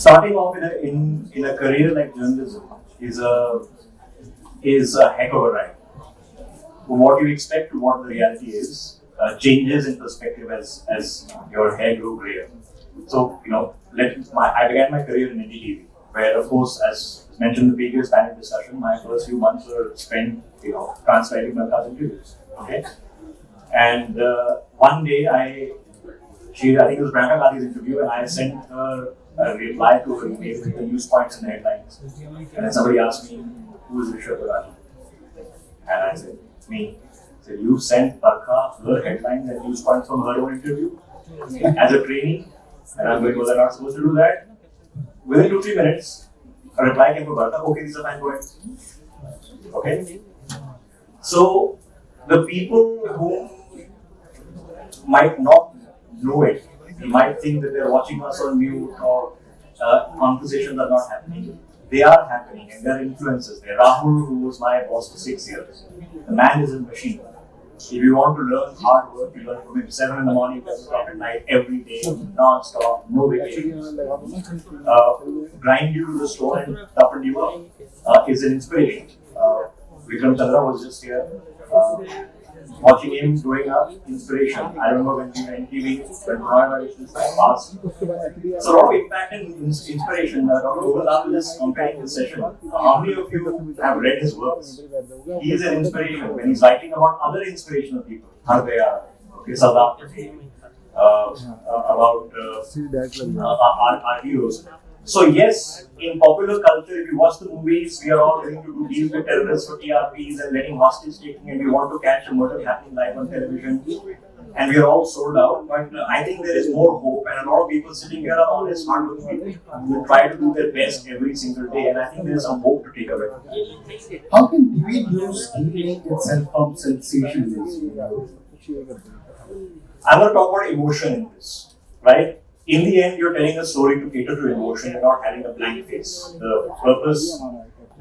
starting off in a in, in a career like journalism is a is a heck of a ride. From what you expect to what the reality is uh, changes in perspective as as your hair grew grayer. So you know, let my I began my career in NDTV, where of course, as mentioned in the previous panel discussion, my first few months were spent you know transcribing Barkha's interviews. Okay, and uh, one day I she I think it was Priyanka Gandhi's interview, and I sent her a reply to her email with the news points and headlines. And then somebody asked me, who is Rishabh Gulati? And I said, me. So you sent Barkha her headlines and news points from her own interview as a trainee. And I'm going, was I not supposed to do that? Within two, three minutes, a reply came from Barkha, okay, these are go ahead. Okay? So the people who might not know it, you might think that they're watching us on mute or uh, conversations are not happening. They are happening and they're influences. There. Rahul, who was my boss for six years, the man is a machine. If you want to learn hard work, you learn from him 7 in the morning, 7 o'clock at night, every day, non-stop, no vacations. Uh, grind you to the stone and toughen you up uh, is an inspiration. Uh, Vikram Chandra was just here. Uh, watching him growing up, inspiration. I remember when we were in TV, when coronavirus passed. So a lot of impact and ins- inspiration. Uh, Dr. Gopal is comparing this session. How many of you have read his works? He is an inspiration when he's writing about other inspirational people. Hardaya, okay, Patel, uh, about uh, our, our heroes. So yes, in popular culture, if you watch the movies, we are all going to do deals with terrorists for TRPs and letting hostage taking, and we want to catch a murder happening live on television, and we are all sold out. But uh, I think there is more hope, and a lot of people sitting here are honest, hardworking people who try to do their best every single day, and I think there is some hope to take away. How can debate news deviate itself from sensationalism? I'm going to talk about emotion in this, right? In the end, you're telling a story to cater to emotion. You're not having a blank face. The purpose,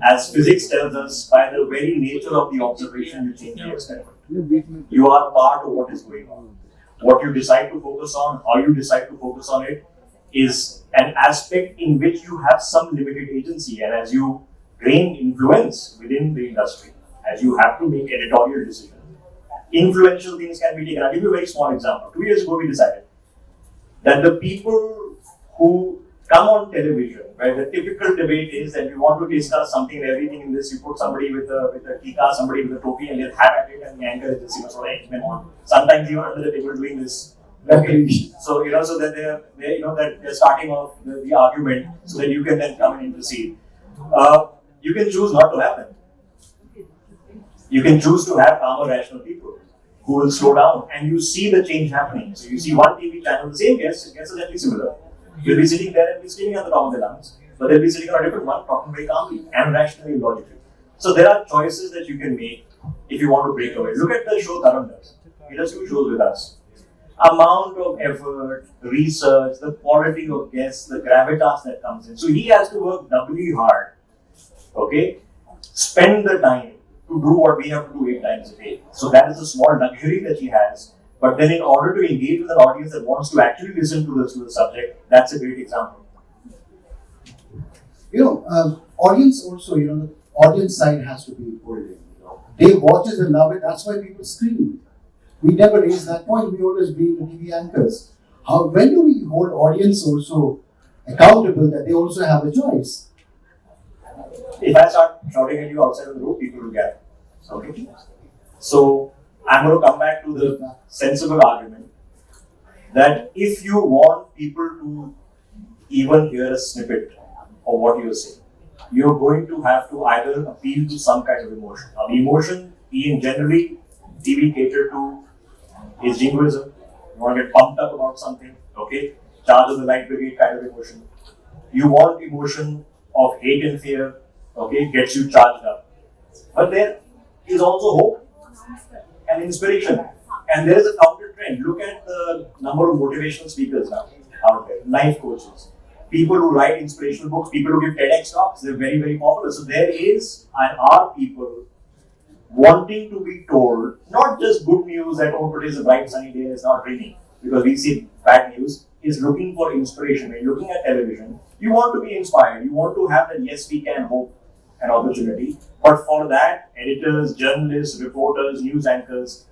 as physics tells us, by the very nature of the observation, you change the experiment. You are part of what is going on. What you decide to focus on, how you decide to focus on it, is an aspect in which you have some limited agency. And as you gain influence within the industry, as you have to make editorial decisions, influential things can be taken. I'll give you a very small example. Two years ago, we decided that the people who come on television, where the typical debate is that you want to discuss something and everything in this, you put somebody with a with a tika, somebody with a topi, and they'll have at it, and the anchor is just you know sort of them on. Sometimes even under the table doing this. Okay. So you know, so that they're, they you know that they're starting off the, the argument, so that you can then come and intercede. Uh, you can choose not to have them. You can choose to have calmer, rational people who will slow down and you see the change happening. So you see one TV channel, the same guest, guests exactly similar. You'll be sitting there and be screaming at the top of their lungs, but they'll be sitting on a different one, talking very calmly and rationally and logically. So there are choices that you can make if you want to break away. Look at the show Tarun does. He does two shows with us. Amount of effort, research, the quality of guests, the gravitas that comes in. So he has to work doubly hard. Okay? Spend the time to do what we have to do eight times a day. So that is a small luxury that he has. But then, in order to engage with an audience that wants to actually listen to the, to the subject, that's a great example. You know, um, audience also, you know, the audience side has to be pulled. You know. They watch it and love it, that's why people scream. We never raise that point, we always be the TV anchors. How, when do we hold audience also accountable that they also have a choice? If I start shouting at you outside of the room, people will get. Okay. So I'm going to come back to the sensible argument that if you want people to even hear a snippet of what you're saying, you're going to have to either appeal to some kind of emotion. Now, emotion being generally TV catered to is jingoism. You want to get pumped up about something, okay? Charge of the light brigade kind of emotion. You want emotion of hate and fear, okay? Gets you charged up. But there is also hope and inspiration. And there is a counter trend. Look at the number of motivational speakers now out there, life coaches, people who write inspirational books, people who give TEDx talks. They're very, very popular. So there is and are people wanting to be told not just good news that oh today is a bright sunny day, it's not raining, because we see bad news. is looking for inspiration. When you're looking at television, you want to be inspired. You want to have that yes, we can hope and opportunity. But for that, editors, journalists, reporters, news anchors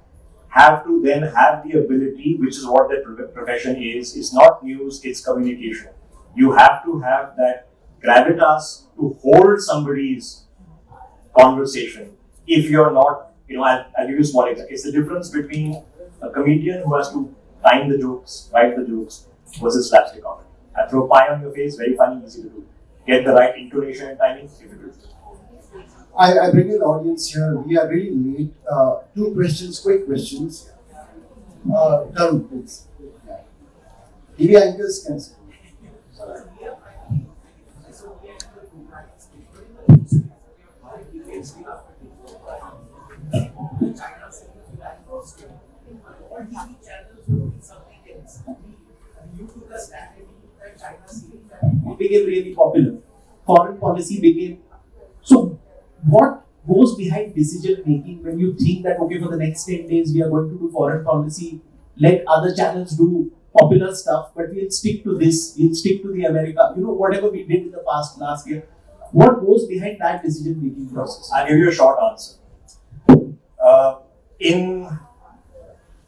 have to then have the ability, which is what their profession is. It's not news, it's communication. You have to have that gravitas to hold somebody's conversation if you're not, you know, I'll, I'll give you a small example. It's the difference between a comedian who has to time the jokes, write the jokes, versus slapstick comedy. I throw pie on your face, very funny, easy to do. Get the right intonation and timing, difficult. I, I bring in the audience here. We are really late. Uh, two questions, quick questions. Uh, please. TV anchors can. Became really popular. Foreign policy became so. What goes behind decision making when you think that okay, for the next ten days we are going to do foreign policy, let other channels do popular stuff, but we'll stick to this. We'll stick to the America. You know, whatever we did in the past last year. What goes behind that decision making process? I'll give you a short answer. Uh, in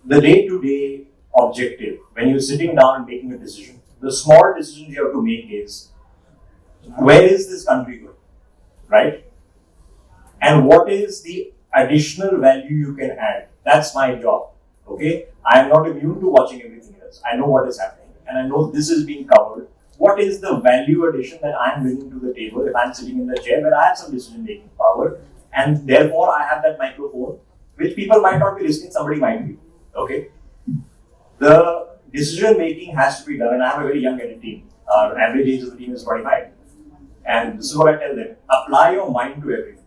the day to day objective, when you're sitting down and making a decision, the small decisions you have to make is where is this country going? Right? And what is the additional value you can add? That's my job. Okay? I am not immune to watching everything else. I know what is happening and I know this is being covered. What is the value addition that I am bringing to the table if I'm sitting in the chair where I have some decision making power and therefore I have that microphone which people might not be listening, somebody might be. Okay? The decision making has to be done, and I have a very young team. Our average age of the team is 25. And this is what I tell them apply your mind to everything.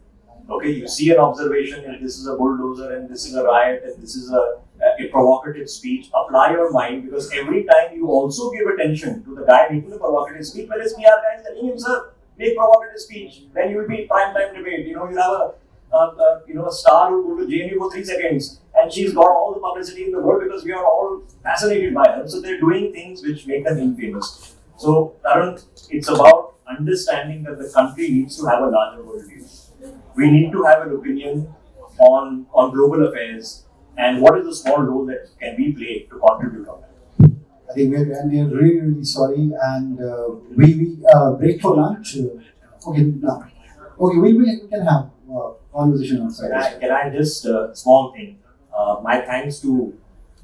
Okay, you see an observation, and this is a bulldozer, and this is a riot, and this is a, a provocative speech. Apply your mind because every time you also give attention to the guy making the provocative speech, whereas PR guy is telling him, sir, make provocative speech, then you will be prime time debate. You know, you have a uh, uh, you know, a star who will go to JNU for three seconds, and she's got all the publicity in the world because we are all fascinated by her. So they're doing things which make them infamous. So, Tarun, it's about understanding that the country needs to have a larger worldview. We need to have an opinion on on global affairs and what is the small role that can we play to contribute on that. I think we're, and we're really, really sorry. And uh, we, we uh, break for lunch. Uh, okay, no. Okay, we, we can have uh, conversation outside. Can I, can I just uh, small thing? Uh, my thanks to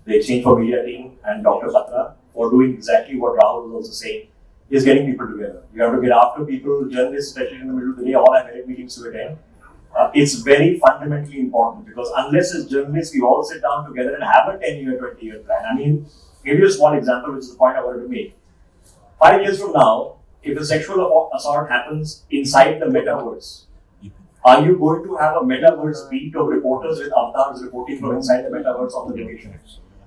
the Exchange for Media team and Dr. Batra for doing exactly what Rahul was also saying. Is getting people together. You have to get after people, journalists, especially in the middle of the day, all have meetings to attend. Uh, it's very fundamentally important because unless as journalists we all sit down together and have a 10 year, 20 year plan. I mean, give you a small example, which is the point I wanted to make. Five years from now, if a sexual assault happens inside the metaverse, are you going to have a metaverse beat of reporters with avatars reporting from inside the metaverse on the location?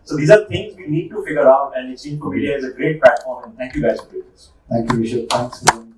So these are things we need to figure out, and Exchange for Media is a great platform. And thank you guys for doing this. Thank you, Rishabh. Thanks.